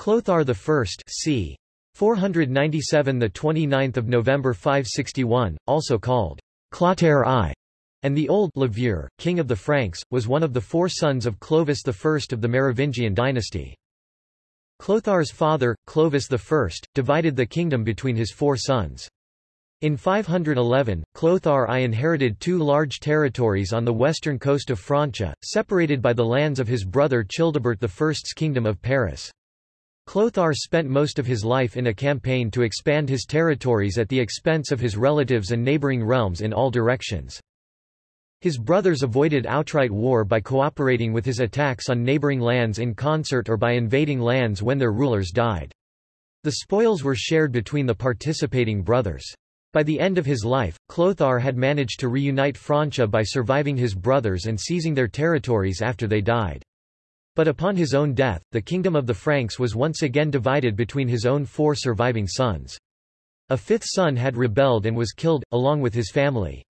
Clothar I c. 497 the 29th of November 561, also called Clotaire I, and the Old Levure, king of the Franks, was one of the four sons of Clovis I of the Merovingian dynasty. Clothar's father, Clovis I, divided the kingdom between his four sons. In 511, Clothar I inherited two large territories on the western coast of Francia, separated by the lands of his brother Childebert I's kingdom of Paris. Clothar spent most of his life in a campaign to expand his territories at the expense of his relatives and neighboring realms in all directions. His brothers avoided outright war by cooperating with his attacks on neighboring lands in concert or by invading lands when their rulers died. The spoils were shared between the participating brothers. By the end of his life, Clothar had managed to reunite Francia by surviving his brothers and seizing their territories after they died. But upon his own death, the kingdom of the Franks was once again divided between his own four surviving sons. A fifth son had rebelled and was killed, along with his family.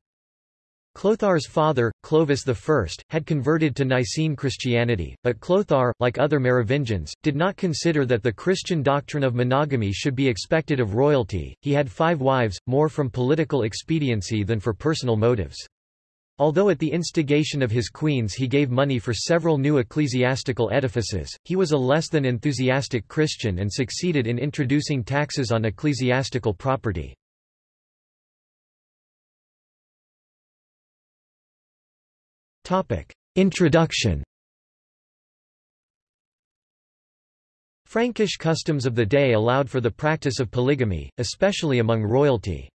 Clothar's father, Clovis I, had converted to Nicene Christianity, but Clothar, like other Merovingians, did not consider that the Christian doctrine of monogamy should be expected of royalty. He had five wives, more from political expediency than for personal motives. Although at the instigation of his queens he gave money for several new ecclesiastical edifices, he was a less than enthusiastic Christian and succeeded in introducing taxes on ecclesiastical property. Introduction Frankish customs of the day allowed for the practice of polygamy, especially among royalty.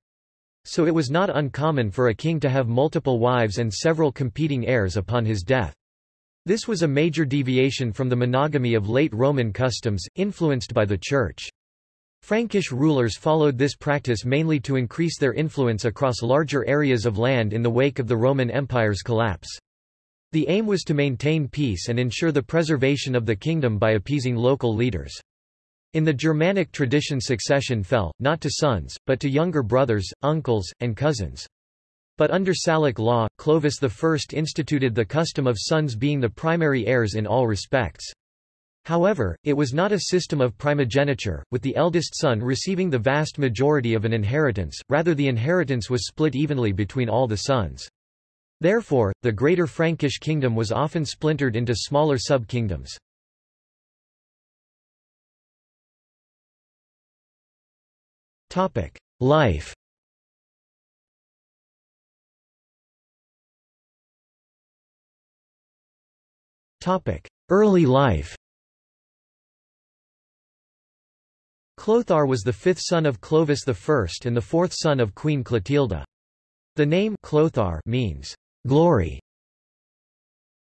So it was not uncommon for a king to have multiple wives and several competing heirs upon his death. This was a major deviation from the monogamy of late Roman customs, influenced by the Church. Frankish rulers followed this practice mainly to increase their influence across larger areas of land in the wake of the Roman Empire's collapse. The aim was to maintain peace and ensure the preservation of the kingdom by appeasing local leaders. In the Germanic tradition succession fell, not to sons, but to younger brothers, uncles, and cousins. But under Salic law, Clovis I instituted the custom of sons being the primary heirs in all respects. However, it was not a system of primogeniture, with the eldest son receiving the vast majority of an inheritance, rather the inheritance was split evenly between all the sons. Therefore, the greater Frankish kingdom was often splintered into smaller sub-kingdoms. Life Early life Clothar was the fifth son of Clovis I and the fourth son of Queen Clotilda. The name Clothar means glory.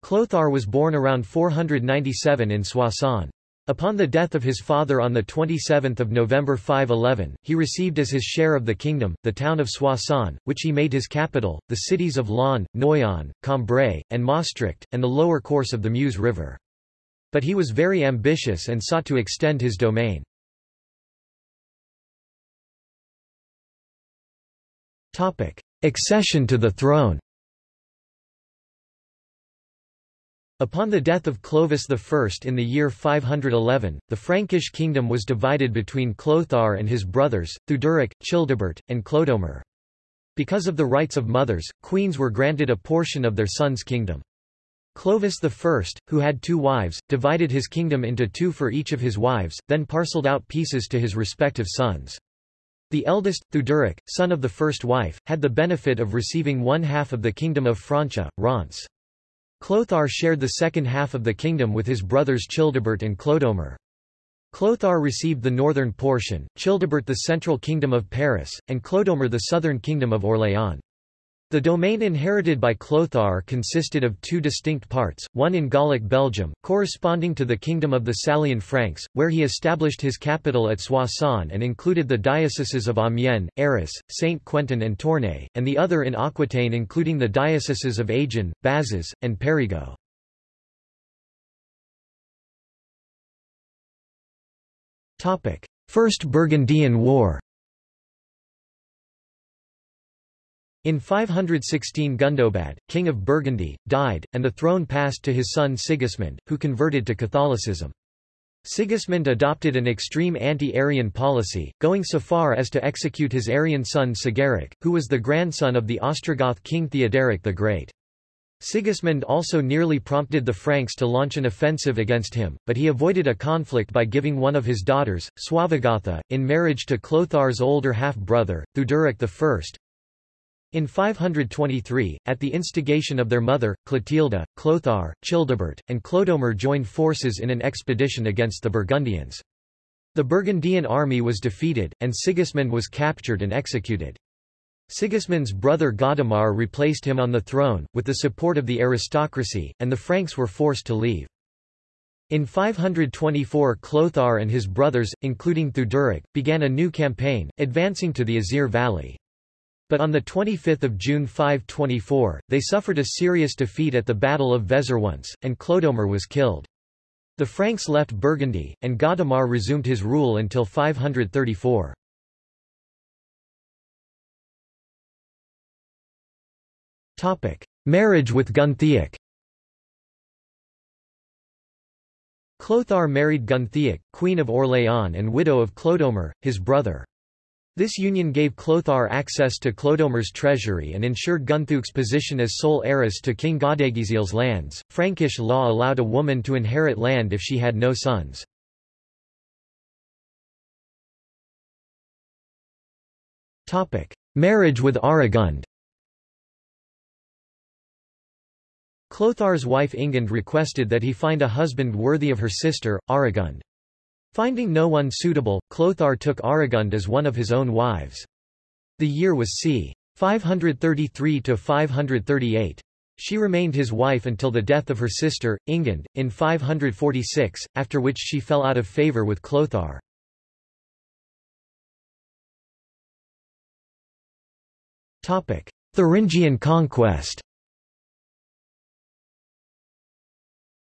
Clothar was born around 497 in Soissons. Upon the death of his father on 27 November 511, he received as his share of the kingdom, the town of Soissons, which he made his capital, the cities of Laon, Noyon, Cambrai, and Maastricht, and the lower course of the Meuse River. But he was very ambitious and sought to extend his domain. Accession to the throne Upon the death of Clovis I in the year 511, the Frankish kingdom was divided between Clothar and his brothers, Theuderic, Childebert, and Clodomir. Because of the rights of mothers, queens were granted a portion of their son's kingdom. Clovis I, who had two wives, divided his kingdom into two for each of his wives, then parceled out pieces to his respective sons. The eldest, Theuderic, son of the first wife, had the benefit of receiving one half of the kingdom of Francia, Reims. Clothar shared the second half of the kingdom with his brothers Childebert and Clodomir. Clothar received the northern portion, Childebert the central kingdom of Paris, and Clodomir the southern kingdom of Orléans. The domain inherited by Clothar consisted of two distinct parts, one in Gallic Belgium, corresponding to the Kingdom of the Salian Franks, where he established his capital at Soissons and included the dioceses of Amiens, Arras, Saint-Quentin and Tournai, and the other in Aquitaine including the dioceses of Agen, Bazas, and Périgord. First Burgundian War In 516 Gundobad, king of Burgundy, died, and the throne passed to his son Sigismund, who converted to Catholicism. Sigismund adopted an extreme anti-Arian policy, going so far as to execute his Arian son Sigeric, who was the grandson of the Ostrogoth king Theoderic the Great. Sigismund also nearly prompted the Franks to launch an offensive against him, but he avoided a conflict by giving one of his daughters, Suavegotha, in marriage to Clothar's older half-brother, Theuderic I. In 523, at the instigation of their mother, Clotilda, Clothar, Childebert, and Clodomir joined forces in an expedition against the Burgundians. The Burgundian army was defeated, and Sigismund was captured and executed. Sigismund's brother Godemar replaced him on the throne, with the support of the aristocracy, and the Franks were forced to leave. In 524 Clothar and his brothers, including Theuderic, began a new campaign, advancing to the Isere Valley. But on 25 June 524, they suffered a serious defeat at the Battle of Vézeronce, and Clodomir was killed. The Franks left Burgundy, and Godemar resumed his rule until 534. Marriage with Guntheuc Clothar married Guntheuc, Queen of Orléans and widow of Clodomir, his brother. This union gave Clothar access to Clodomir's treasury and ensured Guntheuc's position as sole heiress to King Godegisil's lands. Frankish law allowed a woman to inherit land if she had no sons. Topic: Marriage with Aregund Clothar's wife Ingund requested that he find a husband worthy of her sister, Aregund. Finding no one suitable, Clothar took Aregund as one of his own wives. The year was c. 533–538. She remained his wife until the death of her sister, Ingund, in 546, after which she fell out of favour with Clothar. Thuringian conquest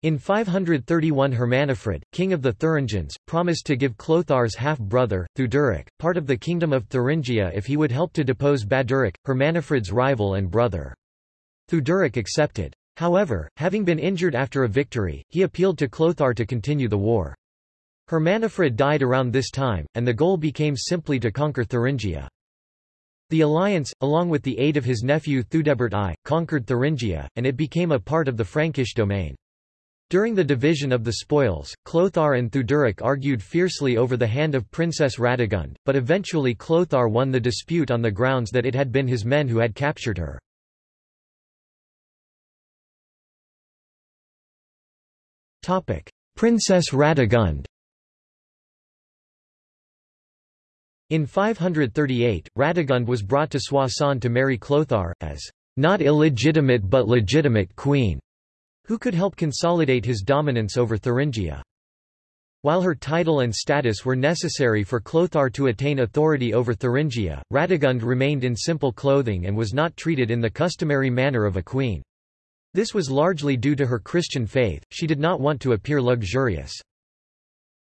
In 531 Hermanfrid, king of the Thuringians, promised to give Clothar's half-brother, Theuderic, part of the kingdom of Thuringia if he would help to depose Baderic, Hermanfrid's rival and brother. Theuderic accepted. However, having been injured after a victory, he appealed to Clothar to continue the war. Hermanfrid died around this time, and the goal became simply to conquer Thuringia. The alliance, along with the aid of his nephew Theudebert I, conquered Thuringia, and it became a part of the Frankish domain. During the division of the spoils, Clothar and Theuderic argued fiercely over the hand of Princess Radegund, but eventually Clothar won the dispute on the grounds that it had been his men who had captured her. Princess Radegund In 538, Radegund was brought to Soissons to marry Clothar, as not illegitimate but legitimate queen who could help consolidate his dominance over Thuringia. While her title and status were necessary for Clothar to attain authority over Thuringia, Radegund remained in simple clothing and was not treated in the customary manner of a queen. This was largely due to her Christian faith, she did not want to appear luxurious.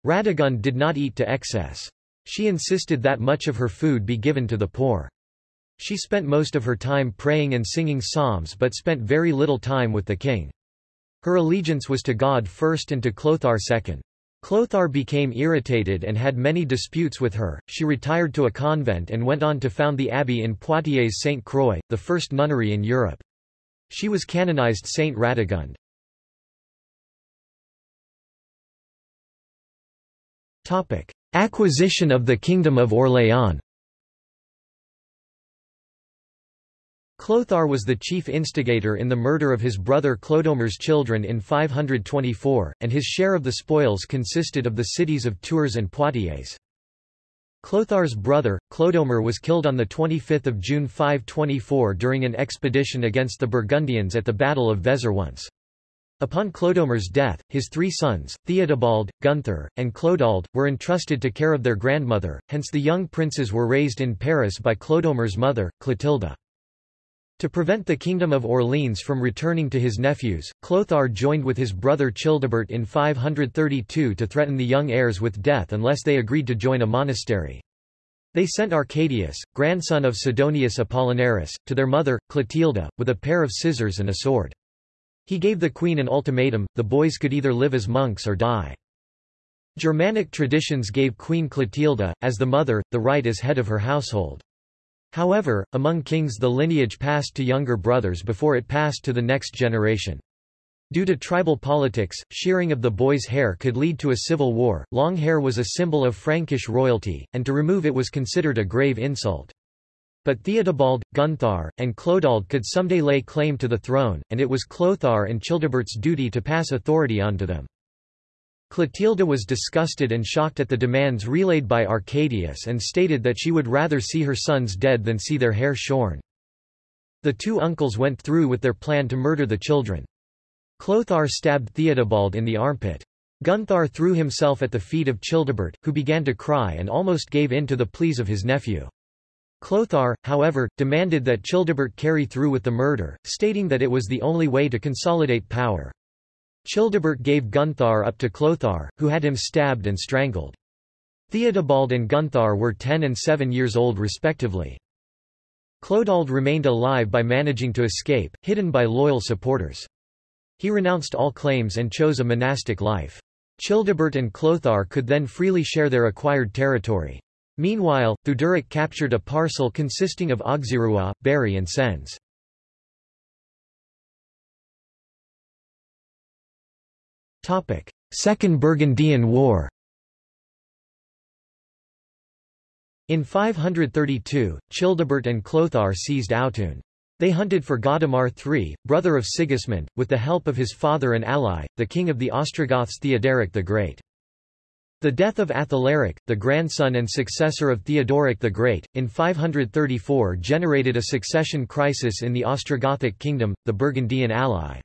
Radegund did not eat to excess. She insisted that much of her food be given to the poor. She spent most of her time praying and singing psalms but spent very little time with the king. Her allegiance was to God first and to Clothar second. Clothar became irritated and had many disputes with her, she retired to a convent and went on to found the abbey in Poitiers Saint Croix, the first nunnery in Europe. She was canonized Saint Radegund. Acquisition of the Kingdom of Orléans Clothar was the chief instigator in the murder of his brother Clodomir's children in 524, and his share of the spoils consisted of the cities of Tours and Poitiers. Clothar's brother, Clodomir was killed on 25 June 524 during an expedition against the Burgundians at the Battle of Vézeronce. Upon Clodomir's death, his three sons, Theodebald, Gunthar, and Clodald, were entrusted to care of their grandmother, hence the young princes were raised in Paris by Clodomir's mother, Clotilda. To prevent the Kingdom of Orleans from returning to his nephews, Clothar joined with his brother Childebert in 532 to threaten the young heirs with death unless they agreed to join a monastery. They sent Arcadius, grandson of Sidonius Apollinaris, to their mother, Clotilda, with a pair of scissors and a sword. He gave the queen an ultimatum, the boys could either live as monks or die. Germanic traditions gave Queen Clotilda, as the mother, the right as head of her household. However, among kings the lineage passed to younger brothers before it passed to the next generation. Due to tribal politics, shearing of the boy's hair could lead to a civil war. Long hair was a symbol of Frankish royalty, and to remove it was considered a grave insult. But Theodebald, Gunthar, and Clodald could someday lay claim to the throne, and it was Clothar and Childebert's duty to pass authority on to them. Clotilda was disgusted and shocked at the demands relayed by Arcadius and stated that she would rather see her sons dead than see their hair shorn. The two uncles went through with their plan to murder the children. Clothar stabbed Theodebald in the armpit. Gunthar threw himself at the feet of Childebert, who began to cry and almost gave in to the pleas of his nephew. Clothar, however, demanded that Childebert carry through with the murder, stating that it was the only way to consolidate power. Childebert gave Gunthar up to Clothar, who had him stabbed and strangled. Theodebald and Gunthar were 10 and 7 years old respectively. Clodald remained alive by managing to escape, hidden by loyal supporters. He renounced all claims and chose a monastic life. Childebert and Clothar could then freely share their acquired territory. Meanwhile, Theuderic captured a parcel consisting of Auxerrois, Berry and Sens. Second Burgundian War In 532, Childebert and Clothar seized Autun. They hunted for Godemar III, brother of Sigismund, with the help of his father and ally, the king of the Ostrogoths Theodoric the Great. The death of Athalaric, the grandson and successor of Theodoric the Great, in 534 generated a succession crisis in the Ostrogothic kingdom, the Burgundian ally.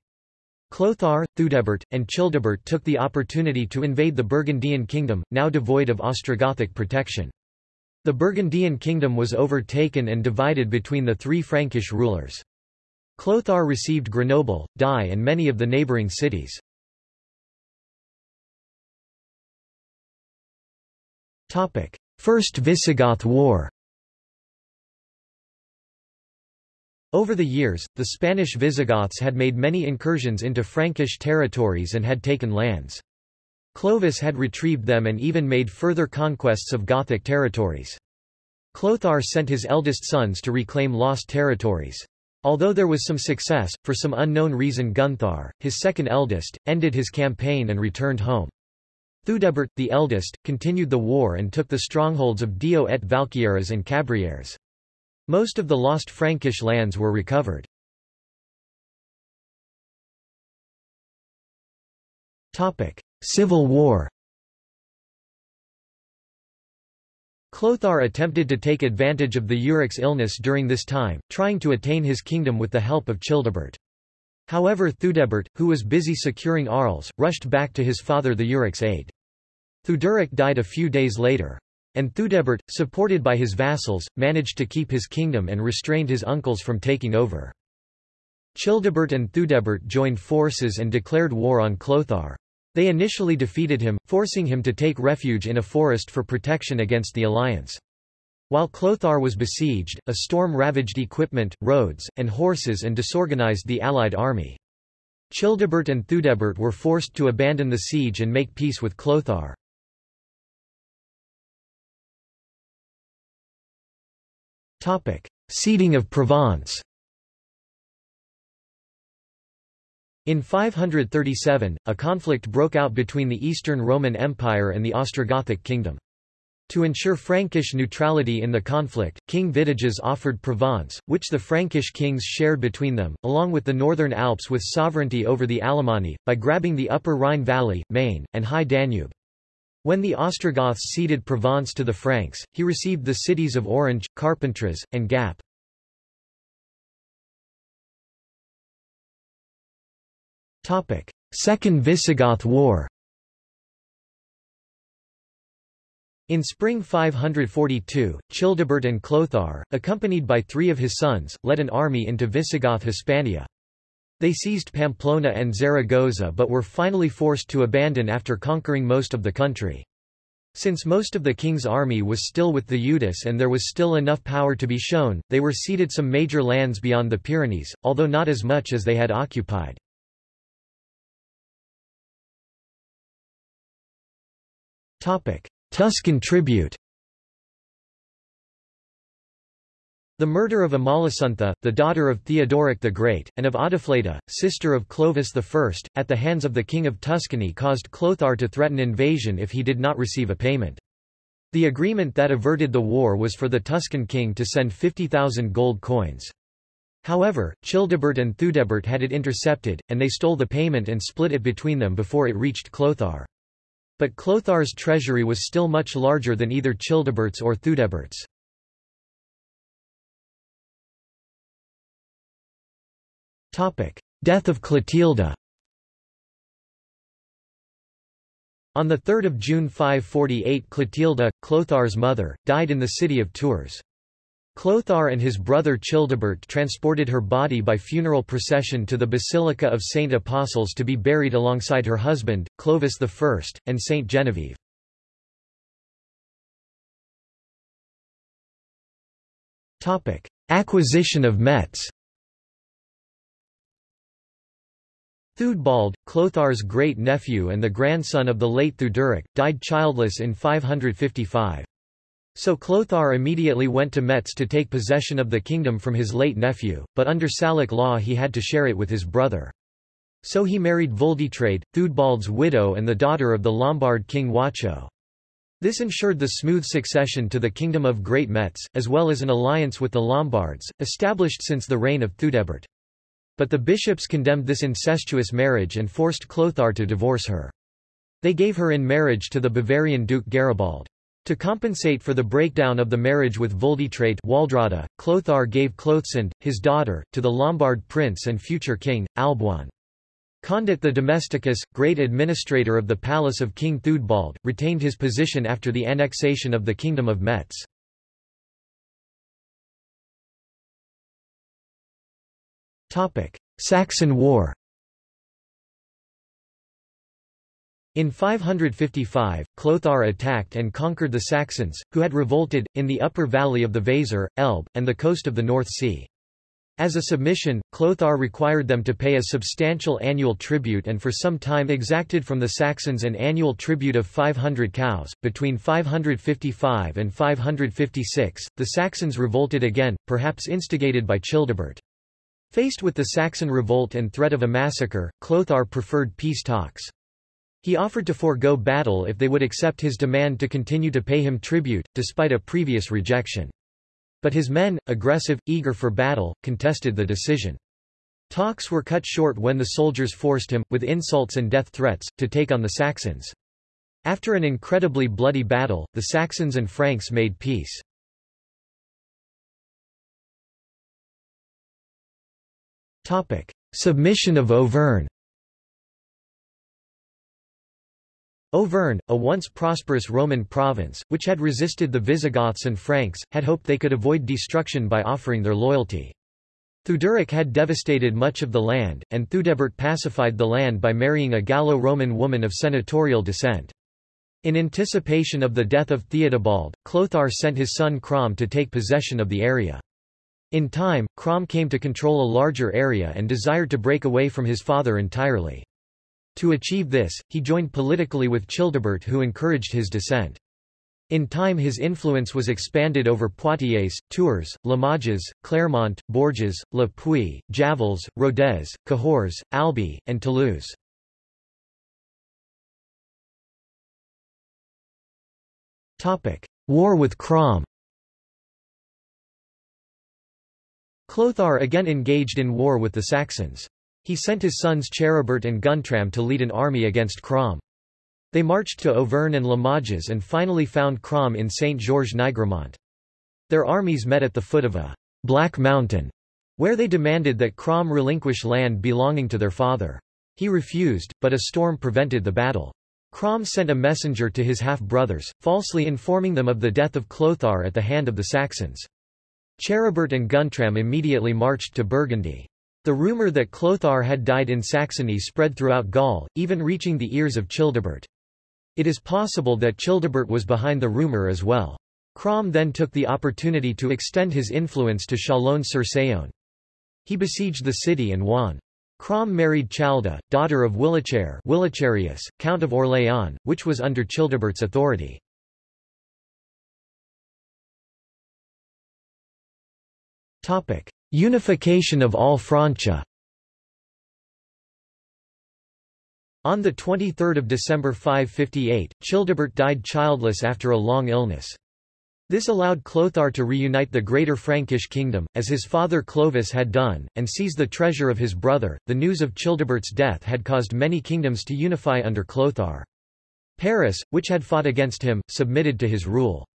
Clothar, Theudebert, and Childebert took the opportunity to invade the Burgundian kingdom, now devoid of Ostrogothic protection. The Burgundian kingdom was overtaken and divided between the three Frankish rulers. Clothar received Grenoble, Die and many of the neighbouring cities. First Visigoth War Over the years, the Spanish Visigoths had made many incursions into Frankish territories and had taken lands. Clovis had retrieved them and even made further conquests of Gothic territories. Clothar sent his eldest sons to reclaim lost territories. Although there was some success, for some unknown reason Gunthar, his second eldest, ended his campaign and returned home. Theudebert, the eldest, continued the war and took the strongholds of Dio et Valquieres and Cabrieres. Most of the lost Frankish lands were recovered. Civil War Clothar attempted to take advantage of Theuderic's illness during this time, trying to attain his kingdom with the help of Childebert. However Theudebert, who was busy securing Arles, rushed back to his father Theuderic's aid. Theuderic died a few days later. And Theudebert, supported by his vassals, managed to keep his kingdom and restrained his uncles from taking over. Childebert and Theudebert joined forces and declared war on Clothar. They initially defeated him, forcing him to take refuge in a forest for protection against the alliance. While Clothar was besieged, a storm ravaged equipment, roads, and horses and disorganized the allied army. Childebert and Theudebert were forced to abandon the siege and make peace with Clothar. Topic: Ceding of Provence. In 537, a conflict broke out between the Eastern Roman Empire and the Ostrogothic kingdom. To ensure Frankish neutrality in the conflict, King Vitiges offered Provence, which the Frankish kings shared between them, along with the northern Alps with sovereignty over the Alemanni, by grabbing the upper Rhine valley, Maine, and high Danube. When the Ostrogoths ceded Provence to the Franks, he received the cities of Orange, Carpentras, and Gap. Second Visigoth War In spring 542, Childebert and Clothar, accompanied by three of his sons, led an army into Visigoth Hispania. They seized Pamplona and Zaragoza but were finally forced to abandon after conquering most of the country. Since most of the king's army was still with the Eudes and there was still enough power to be shown, they were ceded some major lands beyond the Pyrenees, although not as much as they had occupied. Tuscan tribute The murder of Amalasuntha, the daughter of Theodoric the Great, and of Audifleda, sister of Clovis I, at the hands of the King of Tuscany caused Clothar to threaten invasion if he did not receive a payment. The agreement that averted the war was for the Tuscan king to send 50,000 gold coins. However, Childebert and Theudebert had it intercepted, and they stole the payment and split it between them before it reached Clothar. But Clothar's treasury was still much larger than either Childebert's or Theudebert's. Death of Clotilda On 3 June 548 Clotilda, Clothar's mother, died in the city of Tours. Clothar and his brother Childebert transported her body by funeral procession to the Basilica of Saint Apostles to be buried alongside her husband, Clovis I, and Saint Genevieve. Acquisition of Metz Theudebald, Clothar's great-nephew and the grandson of the late Theuderic, died childless in 555. So Clothar immediately went to Metz to take possession of the kingdom from his late nephew, but under Salic law he had to share it with his brother. So he married Vulditrade, Theudebald's widow and the daughter of the Lombard king Wacho. This ensured the smooth succession to the kingdom of Great Metz, as well as an alliance with the Lombards, established since the reign of Theudebert. But the bishops condemned this incestuous marriage and forced Clothar to divorce her. They gave her in marriage to the Bavarian Duke Garibald. To compensate for the breakdown of the marriage with Vulditrate Waldrada, Clothar gave Clothsinde, his daughter, to the Lombard prince and future king, Alboin. Condit the Domesticus, great administrator of the palace of King Theudebald, retained his position after the annexation of the Kingdom of Metz. Saxon War In 555, Clothar attacked and conquered the Saxons, who had revolted, in the upper valley of the Weser, Elbe, and the coast of the North Sea. As a submission, Clothar required them to pay a substantial annual tribute and for some time exacted from the Saxons an annual tribute of 500 cows. Between 555 and 556, the Saxons revolted again, perhaps instigated by Childebert. Faced with the Saxon revolt and threat of a massacre, Clothar preferred peace talks. He offered to forego battle if they would accept his demand to continue to pay him tribute, despite a previous rejection. But his men, aggressive, eager for battle, contested the decision. Talks were cut short when the soldiers forced him, with insults and death threats, to take on the Saxons. After an incredibly bloody battle, the Saxons and Franks made peace. Topic: Submission of Auvergne. Auvergne, a once prosperous Roman province, which had resisted the Visigoths and Franks, had hoped they could avoid destruction by offering their loyalty. Theuderic had devastated much of the land, and Theudebert pacified the land by marrying a Gallo-Roman woman of senatorial descent. In anticipation of the death of Theodebald, Clothar sent his son Crom to take possession of the area. In time, Crom came to control a larger area and desired to break away from his father entirely. To achieve this, he joined politically with Childebert who encouraged his descent. In time his influence was expanded over Poitiers, Tours, Limoges, Clermont, Bourges, Le Puy, Javels, Rodez, Cahors, Albi, and Toulouse. War with Crom Clothar again engaged in war with the Saxons. He sent his sons Charibert and Guntram to lead an army against Crom. They marched to Auvergne and Limoges and finally found Crom in Saint-Georges-Nigremont. Their armies met at the foot of a Black Mountain, where they demanded that Crom relinquish land belonging to their father. He refused, but a storm prevented the battle. Crom sent a messenger to his half-brothers, falsely informing them of the death of Clothar at the hand of the Saxons. Charibert and Guntram immediately marched to Burgundy. The rumour that Clothar had died in Saxony spread throughout Gaul, even reaching the ears of Childebert. It is possible that Childebert was behind the rumour as well. Crom then took the opportunity to extend his influence to Chalon-sur-Saône. He besieged the city and won. Crom married Chalda, daughter of Willacharius, Count of Orléans, which was under Childebert's authority. Unification of all Francia On 23 December 558, Childebert died childless after a long illness. This allowed Clothar to reunite the Greater Frankish kingdom, as his father Clovis had done, and seize the treasure of his brother. The news of Childebert's death had caused many kingdoms to unify under Clothar. Paris, which had fought against him, submitted to his rule.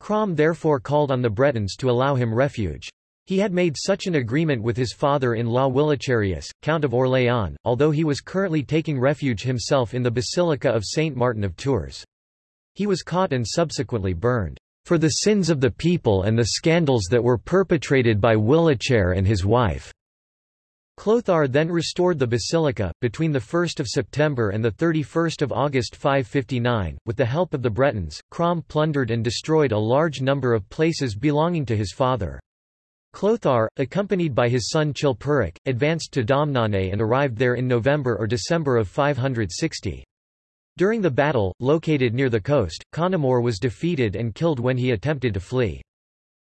Crom therefore called on the Bretons to allow him refuge. He had made such an agreement with his father-in-law Willacharius, Count of Orléans, although he was currently taking refuge himself in the Basilica of Saint Martin of Tours. He was caught and subsequently burned, "...for the sins of the people and the scandals that were perpetrated by Willachair and his wife." Clothar then restored the basilica, between 1 September and 31 August 559, with the help of the Bretons, Crom plundered and destroyed a large number of places belonging to his father. Clothar, accompanied by his son Chilperic, advanced to Domnane and arrived there in November or December of 560. During the battle, located near the coast, Connemore was defeated and killed when he attempted to flee.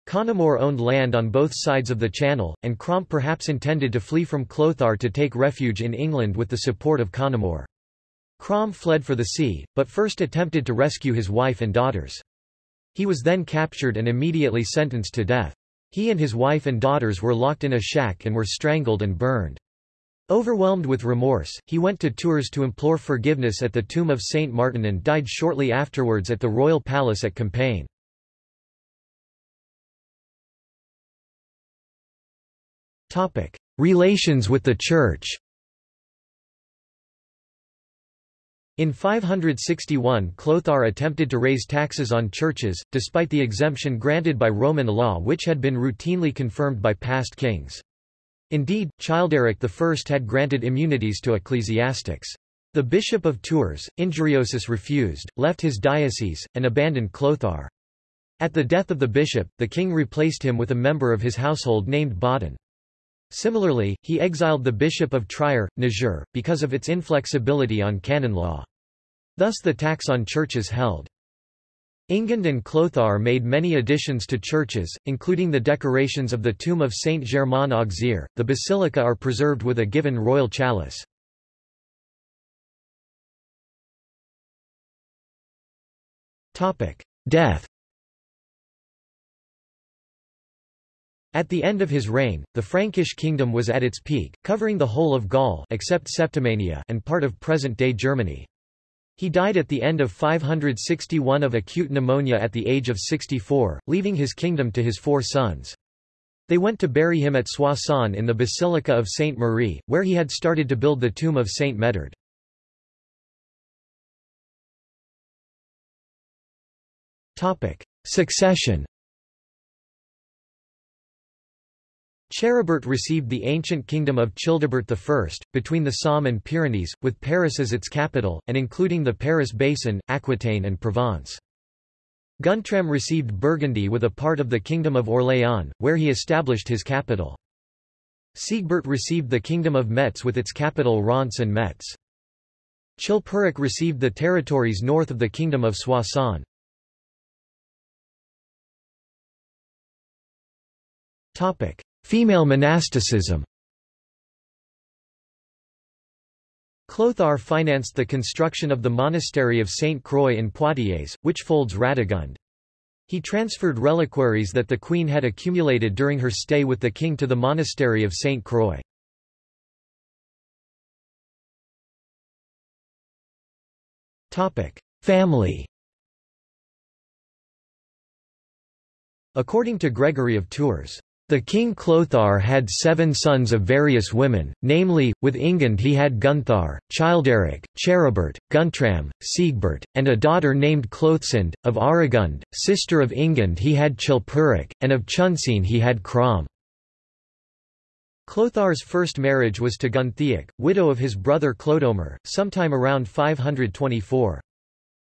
Connemore owned land on both sides of the channel, and Crom perhaps intended to flee from Clothar to take refuge in England with the support of Connemore. Crom fled for the sea, but first attempted to rescue his wife and daughters. He was then captured and immediately sentenced to death. He and his wife and daughters were locked in a shack and were strangled and burned. Overwhelmed with remorse, he went to Tours to implore forgiveness at the tomb of Saint Martin and died shortly afterwards at the royal palace at Compiègne. Relations with the Church In 561 Clothar attempted to raise taxes on churches, despite the exemption granted by Roman law which had been routinely confirmed by past kings. Indeed, Childeric I had granted immunities to ecclesiastics. The bishop of Tours, Injuriosus refused, left his diocese, and abandoned Clothar. At the death of the bishop, the king replaced him with a member of his household named Baudin. Similarly, he exiled the bishop of Trier, Niger, because of its inflexibility on canon law. Thus the tax on churches held. Ingund and Clothar made many additions to churches, including the decorations of the tomb of Saint Germain Auxerre. The basilica are preserved with a given royal chalice. Death At the end of his reign, the Frankish kingdom was at its peak, covering the whole of Gaul except Septimania and part of present-day Germany. He died at the end of 561 of acute pneumonia at the age of 64, leaving his kingdom to his four sons. They went to bury him at Soissons in the Basilica of Saint Marie, where he had started to build the tomb of Saint Medard. Succession Charibert received the ancient kingdom of Childebert I, between the Somme and Pyrenees, with Paris as its capital, and including the Paris Basin, Aquitaine and Provence. Guntram received Burgundy with a part of the Kingdom of Orléans, where he established his capital. Siegbert received the Kingdom of Metz with its capital Reims and Metz. Chilperic received the territories north of the Kingdom of Soissons. Female monasticism Clothar financed the construction of the monastery of Saint Croix in Poitiers, which folds Radegund. He transferred reliquaries that the queen had accumulated during her stay with the king to the monastery of Saint Croix. Family According to Gregory of Tours, the king Clothar had seven sons of various women, namely, with Ingund he had Gunthar, Childeric, Charibert, Guntram, Siegbert, and a daughter named Clothsinde. Of Aregund, sister of Ingund he had Chilperic, and of Chunsein he had Crom. Clothar's first marriage was to Guntheuc, widow of his brother Clodomir, sometime around 524.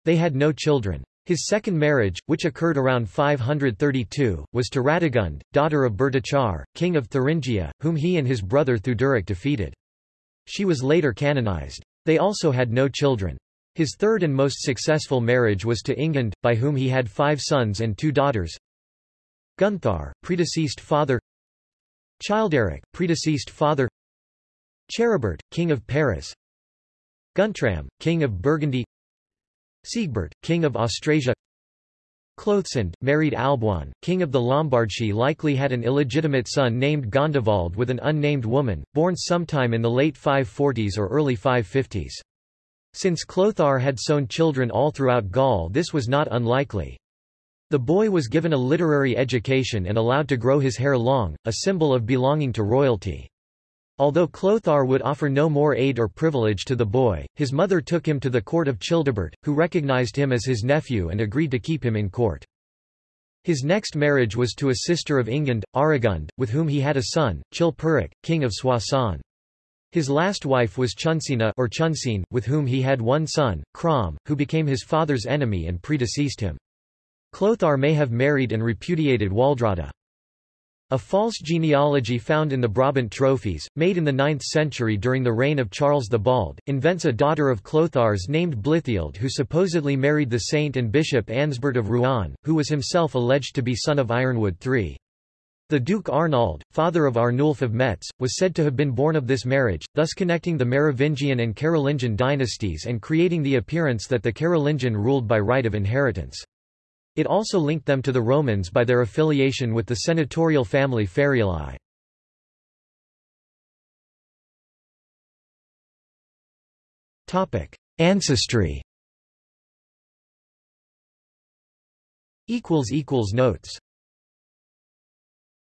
They had no children. His second marriage, which occurred around 532, was to Radegund, daughter of Bertachar, king of Thuringia, whom he and his brother Theuderic defeated. She was later canonized. They also had no children. His third and most successful marriage was to Ingund, by whom he had five sons and two daughters. Gunthar, predeceased father Childeric, predeceased father Charibert, king of Paris Guntram, king of Burgundy Siegbert, king of Austrasia Clothsinde, married Alboin, king of the Lombardsy likely had an illegitimate son named Gondivald with an unnamed woman, born sometime in the late 540s or early 550s. Since Clothar had sown children all throughout Gaul this was not unlikely. The boy was given a literary education and allowed to grow his hair long, a symbol of belonging to royalty. Although Clothar would offer no more aid or privilege to the boy, his mother took him to the court of Childebert, who recognized him as his nephew and agreed to keep him in court. His next marriage was to a sister of Ingund, Aregund, with whom he had a son, Chilperic, king of Soissons. His last wife was Chunsina or Chunsin, with whom he had one son, Crom, who became his father's enemy and predeceased him. Clothar may have married and repudiated Waldrada. A false genealogy found in the Brabant trophies, made in the 9th century during the reign of Charles the Bald, invents a daughter of Clothar's named Blithild who supposedly married the saint and bishop Ansbert of Rouen, who was himself alleged to be son of Ironwood III. The Duke Arnauld, father of Arnulf of Metz, was said to have been born of this marriage, thus connecting the Merovingian and Carolingian dynasties and creating the appearance that the Carolingian ruled by right of inheritance. It also linked them to the Romans by their affiliation with the senatorial family Fariulae. Ancestry Notes